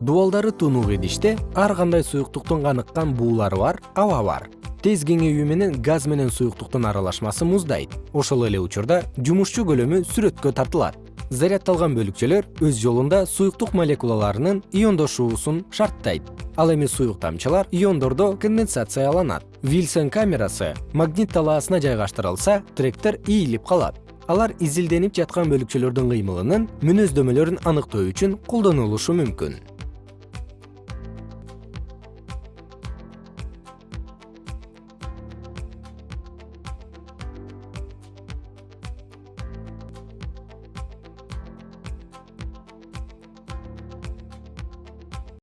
дубалдары тунук идиште ар кандай суюктуктун каныккан буулары бар аба бар. Тез кеңейүү менен газ менен суюктуктун аралашмасы муздайт. Ошол эле учурда жумушчу көлөмү сүрөткө тартылат. Зарядталган бөлүкчөлөр өз жолунда суюктук молекулаларынын иондошуусун шарттайт. Ал эми суюк тамчылар иондордо конденсацияланат. Вильсон камерасы магнит талаасына жайгаштырылса тректор ийилип калат. Алар изилденип жаткан бөлүкчөлөрдүн кыймылынын мүнөздөмөлөрүн аныктоо үчүн колдонулушу мүмкүн.